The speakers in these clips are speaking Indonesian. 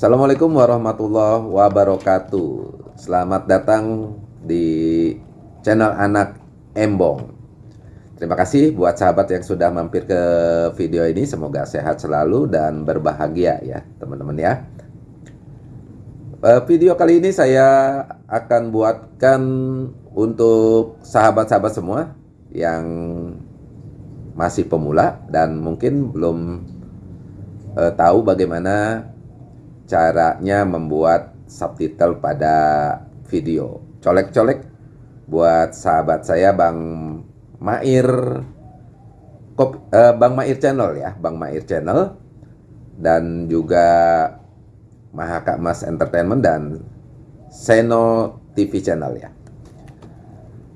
Assalamualaikum warahmatullahi wabarakatuh. Selamat datang di channel anak Embong. Terima kasih buat sahabat yang sudah mampir ke video ini. Semoga sehat selalu dan berbahagia ya teman-teman ya. Eh, Video kali ini saya akan buatkan untuk sahabat-sahabat semua Yang masih pemula dan mungkin belum uh, tahu bagaimana caranya membuat subtitle pada video. Colek-colek buat sahabat saya Bang Mair Kop, uh, Bang Mair Channel ya, Bang Mair Channel dan juga Mahaka Mas Entertainment dan Seno TV Channel ya.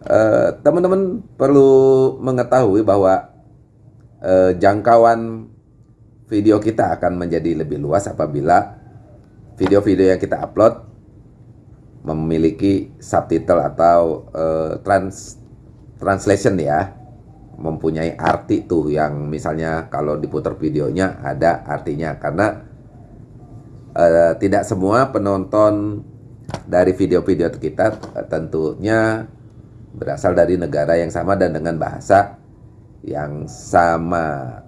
Eh, teman-teman uh, perlu mengetahui bahwa uh, jangkauan video kita akan menjadi lebih luas apabila video-video yang kita upload memiliki subtitle atau uh, trans translation ya. Mempunyai arti tuh yang misalnya kalau diputar videonya ada artinya. Karena uh, tidak semua penonton dari video-video kita tentunya berasal dari negara yang sama dan dengan bahasa yang sama.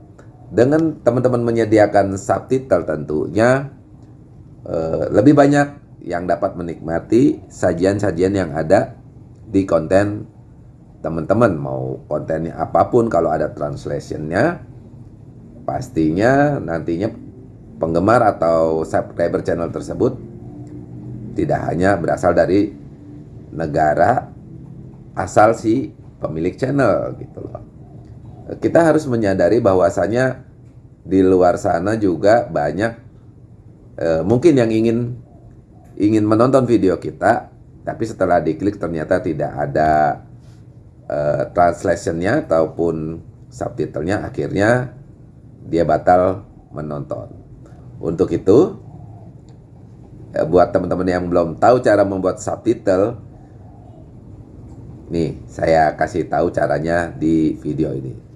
Dengan teman-teman menyediakan subtitle tentunya eh, lebih banyak yang dapat menikmati sajian-sajian yang ada di konten teman-teman. Mau kontennya apa pun kalau ada translationnya pastinya nantinya penggemar atau subscriber channel tersebut tidak hanya berasal dari negara asal si pemilik channel gitu loh. Kita harus menyadari bahwasanya di luar sana juga banyak eh, mungkin yang ingin ingin menonton video kita tapi setelah diklik ternyata tidak ada eh, translationnya ataupun subtitlenya akhirnya dia batal menonton untuk itu eh, buat teman-teman yang belum tahu cara membuat subtitle nih saya kasih tahu caranya di video ini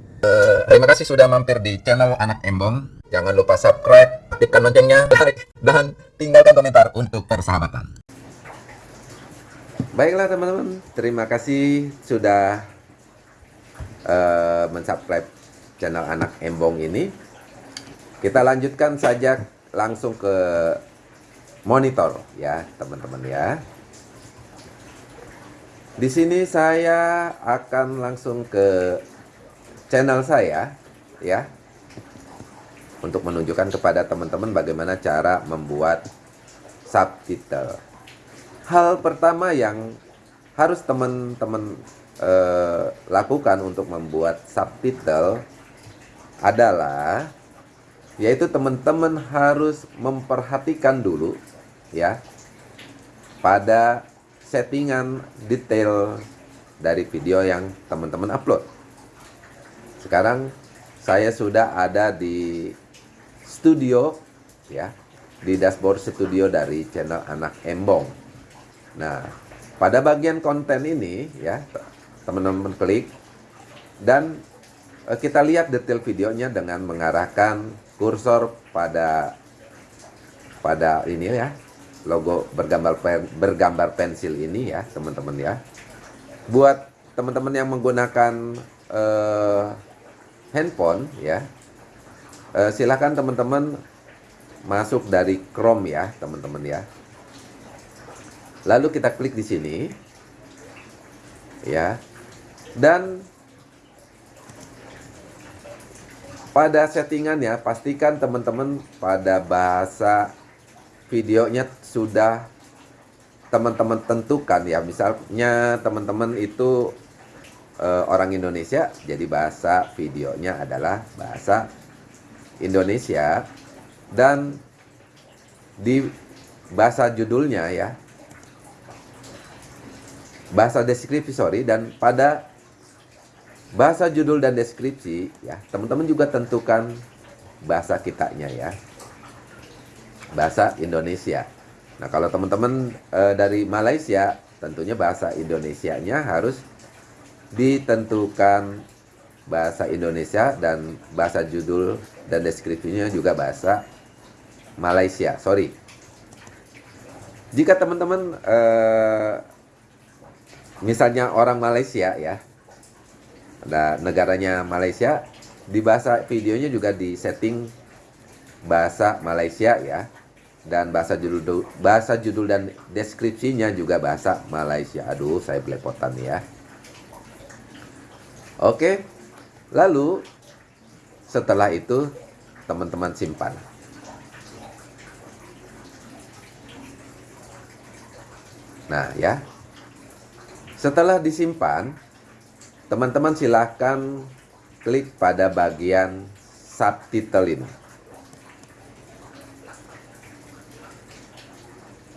terima kasih sudah mampir di channel Anak Embong. Jangan lupa subscribe, aktifkan loncengnya, like, dan tinggalkan komentar untuk persahabatan. Baiklah teman-teman, terima kasih sudah uh, mensubscribe channel Anak Embong ini. Kita lanjutkan saja langsung ke monitor ya teman-teman ya. Di sini saya akan langsung ke channel saya ya untuk menunjukkan kepada teman-teman bagaimana cara membuat subtitle. Hal pertama yang harus teman-teman eh, lakukan untuk membuat subtitle adalah yaitu teman-teman harus memperhatikan dulu ya pada settingan detail dari video yang teman-teman upload. Sekarang saya sudah ada di studio ya, di dashboard studio dari channel Anak Embong. Nah, pada bagian konten ini ya, teman-teman klik dan eh, kita lihat detail videonya dengan mengarahkan kursor pada pada ini ya, logo bergambar pen, bergambar pensil ini ya, teman-teman ya. Buat teman-teman yang menggunakan uh, handphone ya uh, silahkan teman-teman masuk dari Chrome ya teman-teman ya. Lalu kita klik di sini. Ya. Dan pada settingannya pastikan teman-teman pada bahasa videonya sudah teman-teman tentukan ya. Misalnya teman-teman itu uh, orang Indonesia jadi bahasa videonya adalah bahasa Indonesia. Dan di bahasa judulnya ya bahasa deskripsi sorry dan pada bahasa judul dan deskripsi ya teman-teman juga tentukan bahasa kitanya ya. Bahasa Indonesia. Nah kalau teman-teman e, dari Malaysia tentunya bahasa Indonesianya harus ditentukan bahasa Indonesia dan bahasa judul dan deskripsinya juga bahasa Malaysia. Sorry, jika teman-teman eh, misalnya orang Malaysia ya ada negaranya Malaysia di bahasa videonya juga di setting bahasa Malaysia ya dan bahasa judul bahasa judul dan deskripsinya juga bahasa Malaysia. Aduh saya belepotan ya. Oke lalu setelah itu teman-teman simpan. Nah ya. Setelah disimpan Teman-teman silahkan klik pada bagian subtitle ini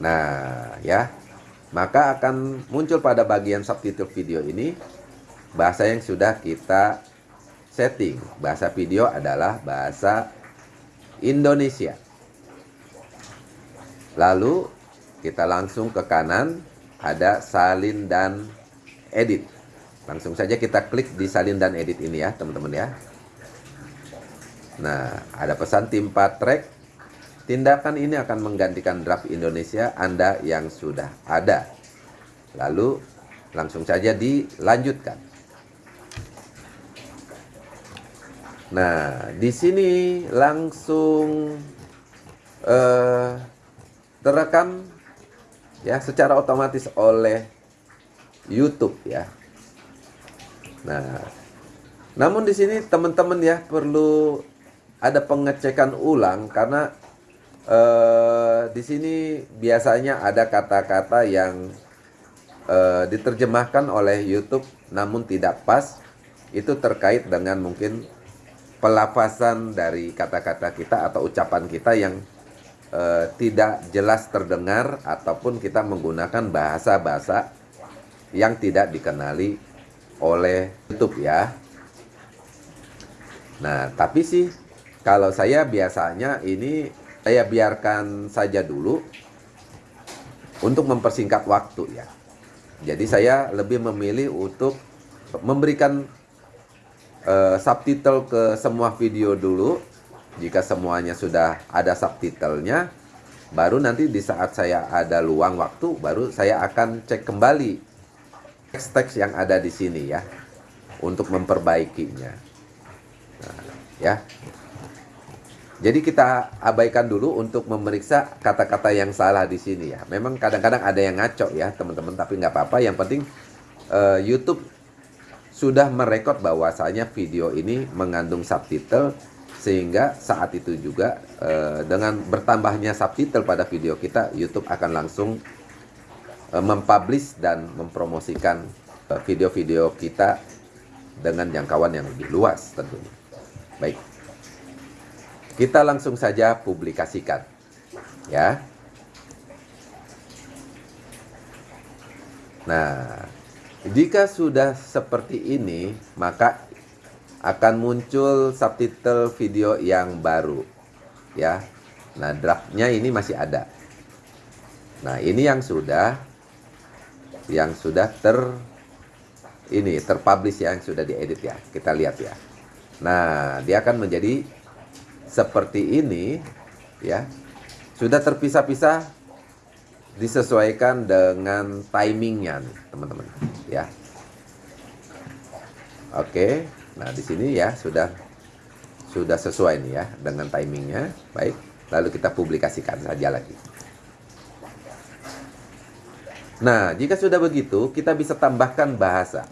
Nah ya. Maka akan muncul pada bagian subtitle video ini Bahasa yang sudah kita setting. Bahasa video adalah bahasa Indonesia. Lalu kita langsung ke kanan ada salin dan edit. Langsung saja kita klik di salin dan edit ini ya teman-teman ya. Nah ada pesan tim track tindakan ini akan menggantikan draft Indonesia Anda yang sudah ada. Lalu langsung saja dilanjutkan nah di sini langsung uh, terekam ya secara otomatis oleh YouTube ya. Nah, namun di sini teman-teman ya perlu ada pengecekan ulang karena eh, di sini biasanya ada kata-kata yang eh, diterjemahkan oleh YouTube namun tidak pas itu terkait dengan mungkin pelafasan dari kata-kata kita atau ucapan kita yang uh, tidak jelas terdengar ataupun kita menggunakan bahasa-bahasa yang tidak dikenali oleh YouTube ya. Nah, tapi sih kalau saya biasanya ini saya biarkan saja dulu untuk mempersingkat waktu ya. Jadi saya lebih memilih untuk memberikan uh, subtitle ke semua video dulu jika semuanya sudah ada subtitlenya, baru nanti di saat saya ada luang waktu, baru saya akan cek kembali teks-teks yang ada di sini ya, untuk memperbaikinya. Nah, ya. Jadi kita abaikan dulu untuk memeriksa kata-kata yang salah di sini ya. Memang kadang-kadang ada yang ngaco ya teman-teman, tapi nggak apa-apa. Yang penting uh, YouTube sudah merekod bahwasanya video ini mengandung subtitle sehingga saat itu juga uh, dengan bertambahnya subtitle pada video kita YouTube akan langsung uh, mempublish dan mempromosikan eh, video-video uh, kita dengan jangkauan yang lebih luas tentunya. Baik. Kita langsung saja publikasikan ya. Nah jika sudah seperti ini maka akan muncul subtitle video yang baru ya. Nah draftnya ini masih ada. Nah ini yang sudah yang sudah ter ini terpublish yang sudah diedit ya. Kita lihat ya. Nah dia akan menjadi seperti ini ya. Sudah terpisah-pisah disesuaikan dengan timingnya teman-teman ya oke Nah, di sini ya sudah sudah sesuai nih ya dengan timingnya. Baik, lalu kita publikasikan saja lagi. Nah, jika sudah begitu, kita bisa tambahkan bahasa.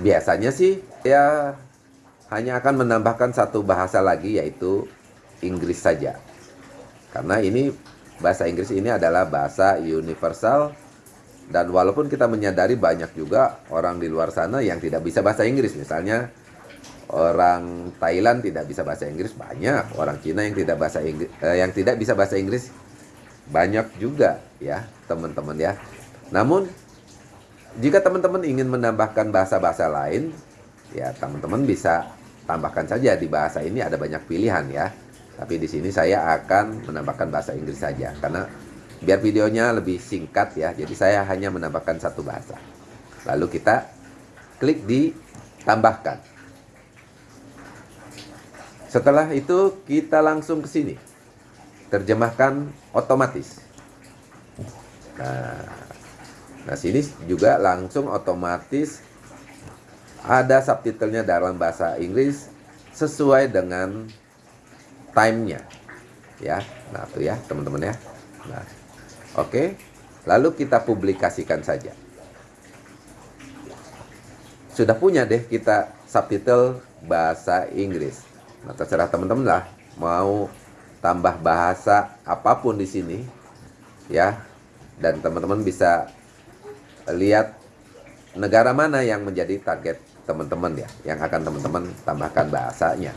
Biasanya sih ya hanya akan menambahkan satu bahasa lagi yaitu Inggris saja. Karena ini bahasa Inggris ini adalah bahasa universal dan walaupun kita menyadari banyak juga orang di luar sana yang tidak bisa bahasa Inggris, misalnya orang Thailand tidak bisa bahasa Inggris banyak, orang Cina yang tidak bahasa Inggris eh, yang tidak bisa bahasa Inggris banyak juga ya, teman-teman ya. Namun jika teman-teman ingin menambahkan bahasa-bahasa lain, ya teman-teman bisa tambahkan saja di bahasa ini ada banyak pilihan ya. Tapi di sini saya akan menambahkan bahasa Inggris saja karena biar videonya lebih singkat ya. Jadi saya hanya menambahkan satu bahasa. Lalu kita klik di tambahkan. Setelah itu kita langsung ke sini. Terjemahkan otomatis. Nah, nah sini juga langsung otomatis ada subtitlenya dalam bahasa Inggris sesuai dengan timenya. Ya nah tuh ya teman-teman ya. Nah oke? Lalu kita publikasikan saja. Sudah punya deh kita subtitle bahasa Inggris. Nah terserah teman-teman lah. Mau tambah bahasa apa pun di sini ya. Dan teman-teman bisa lihat negara mana yang menjadi target teman-teman ya. Yang akan teman-teman tambahkan bahasanya.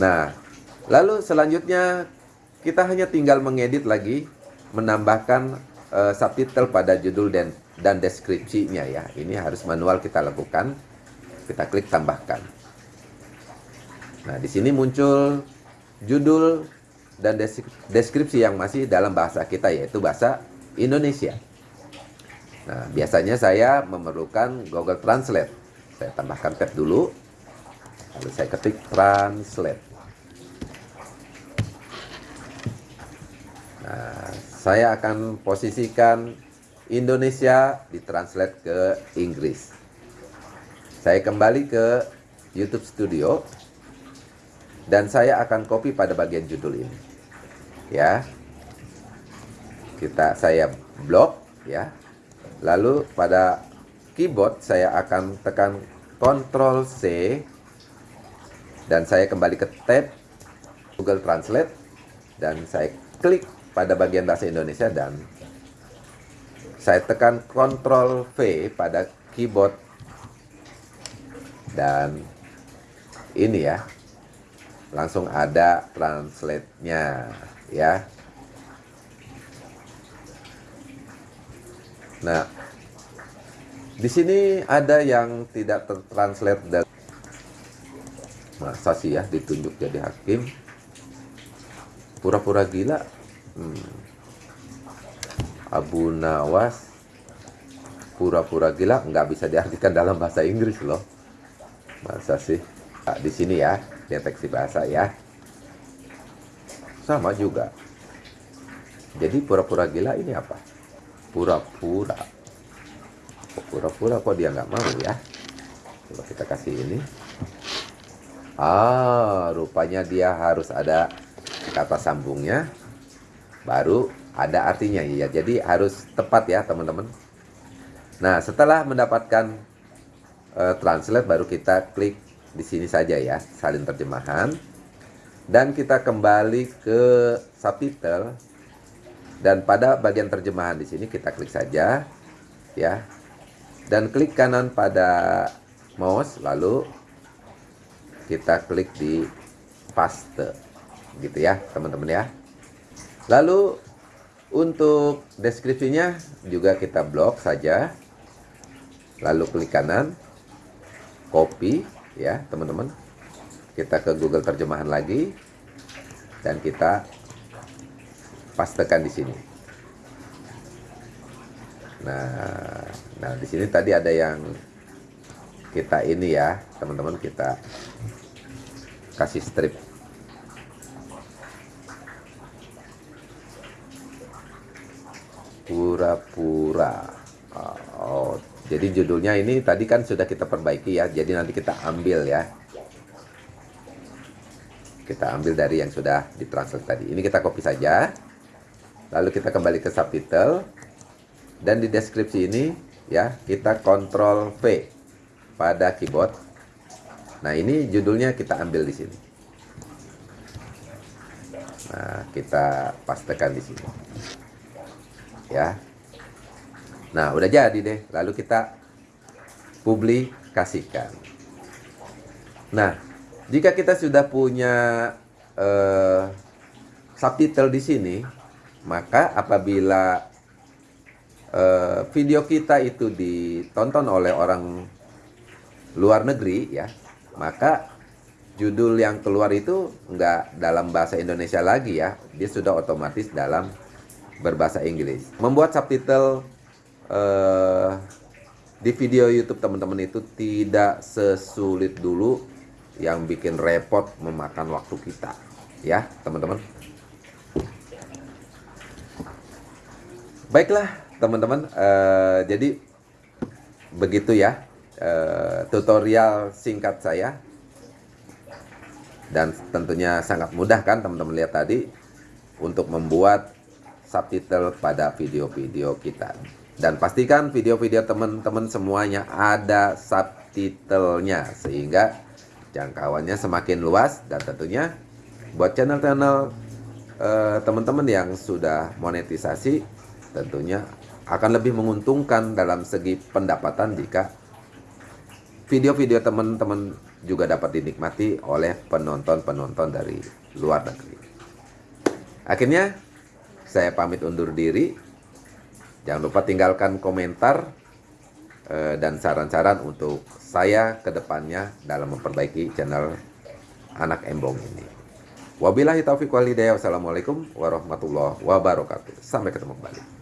Nah Lalu selanjutnya kita hanya tinggal mengedit lagi, menambahkan uh, subtitle pada judul dan dan deskripsinya ya. Ini harus manual kita lakukan. Kita klik tambahkan. Nah, di sini muncul judul dan deskripsi yang masih dalam bahasa kita yaitu bahasa Indonesia. Nah, biasanya saya memerlukan Google Translate. Saya tambahkan tab dulu. Lalu saya ketik translate. Nah, saya akan posisikan Indonesia ditranslate ke Inggris. Saya kembali ke YouTube Studio dan saya akan copy pada bagian judul ini. Ya. Kita saya blok ya. Lalu pada keyboard saya akan tekan Ctrl C dan saya kembali ke tab Google Translate dan saya klik pada bagian bahasa Indonesia dan saya tekan Ctrl V pada keyboard. Dan ini ya langsung ada translate-nya ya. Nah di sini ada yang tidak tertranslate dan masa sih ya ditunjuk jadi hakim? Pura-pura gila hmm. Abu Nawas pura-pura gila nggak bisa diartikan dalam bahasa Inggris loh. Masa sih? Nah, di sini ya deteksi bahasa ya. Sama juga. Jadi pura-pura gila ini apa? Pura-pura. Pura-pura kok dia nggak mau ya? Coba kita kasih ini. Ah rupanya dia harus ada kata sambungnya baru ada artinya ya. Jadi harus tepat ya teman-teman. Nah setelah mendapatkan uh, translate baru kita klik di sini saja ya salin terjemahan. Dan kita kembali ke subtitle. Dan pada bagian terjemahan di sini kita klik saja ya. Dan klik kanan pada mouse lalu kita klik di paste. Gitu ya teman-teman ya Lalu untuk deskripsinya juga kita blok saja. Lalu klik kanan, copy ya teman-teman. Kita ke Google terjemahan lagi dan kita pastekan di sini. Nah, nah di sini tadi ada yang kita ini ya, teman-teman kita kasih strip pura-pura oh jadi judulnya ini tadi kan sudah kita perbaiki ya jadi nanti kita ambil ya. Kita ambil dari yang sudah ditranslate tadi. Ini kita copy saja lalu kita kembali ke subtitle. Dan di deskripsi ini ya kita kontrol V pada keyboard. Nah ini judulnya kita ambil di sini. Nah kita pastekan di sini. Ya nah udah jadi deh. Lalu kita publikasikan. Nah jika kita sudah punya uh, subtitle di sini maka apabila uh, video kita itu ditonton oleh orang luar negeri ya maka judul yang keluar itu enggak dalam bahasa Indonesia lagi ya. Dia sudah otomatis dalam berbahasa Inggris. Membuat subtitle uh, di video YouTube teman-teman itu tidak sesulit dulu yang bikin repot memakan waktu kita, ya teman-teman. Baiklah teman-teman, uh, jadi begitu ya uh, tutorial singkat saya. Dan tentunya sangat mudah kan teman-teman lihat tadi untuk membuat subtitle pada video-video kita dan pastikan video-video teman-teman semuanya ada subtitlenya sehingga jangkauannya semakin luas dan tentunya buat channel-channel uh, teman-teman yang sudah monetisasi tentunya akan lebih menguntungkan dalam segi pendapatan jika video-video teman-teman juga dapat dinikmati oleh penonton-penonton dari luar negeri. Akhirnya, saya pamit undur diri. Jangan lupa tinggalkan komentar eh, dan saran-saran untuk saya ke depannya dalam memperbaiki channel Anak Embong ini. Wabillahi taufiq walhidayah. Wassalamualaikum warahmatullahi wabarakatuh. Sampai ketemu kembali.